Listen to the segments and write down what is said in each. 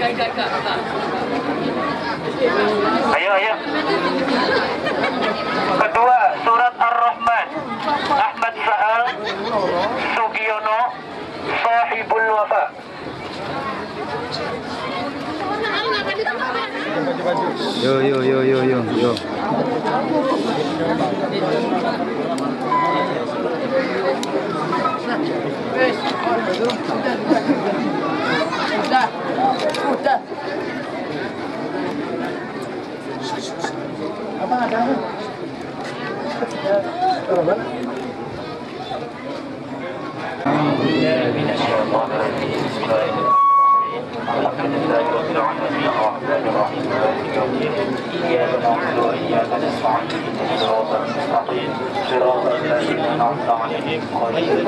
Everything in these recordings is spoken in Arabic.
Ayo, ayo. Kedua, surat Ar-Rahman. Ahmad Sahal, Sugiono, Sahibul Wafa. Yo yo yo yo yo yo. Udah. الحمد لله رب العالمين الرحمن الرحيم اياك صراط عليهم عليهم.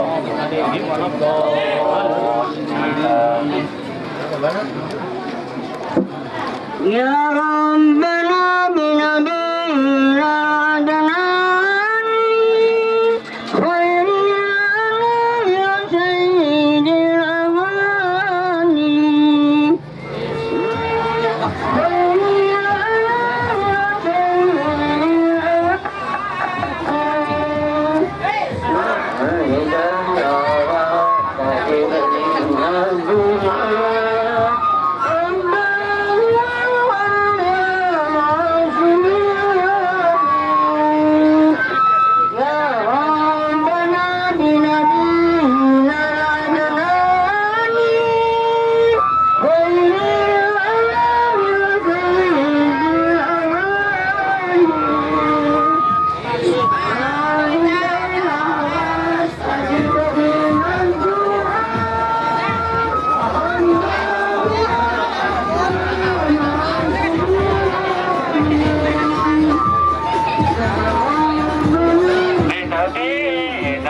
يا ربنا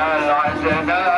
بنبينا